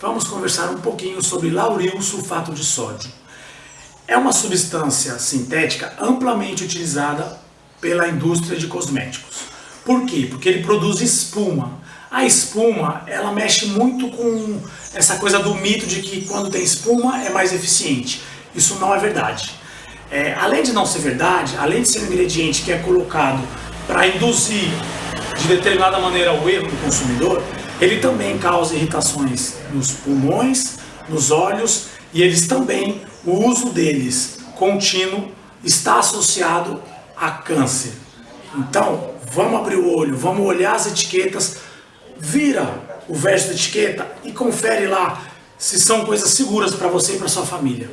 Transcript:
vamos conversar um pouquinho sobre lauril sulfato de sódio. É uma substância sintética amplamente utilizada pela indústria de cosméticos. Por quê? Porque ele produz espuma. A espuma, ela mexe muito com essa coisa do mito de que quando tem espuma é mais eficiente. Isso não é verdade. É, além de não ser verdade, além de ser um ingrediente que é colocado para induzir de determinada maneira o erro do consumidor, ele também causa irritações nos pulmões, nos olhos e eles também, o uso deles contínuo está associado a câncer. Então, vamos abrir o olho, vamos olhar as etiquetas, vira o verso da etiqueta e confere lá se são coisas seguras para você e para sua família.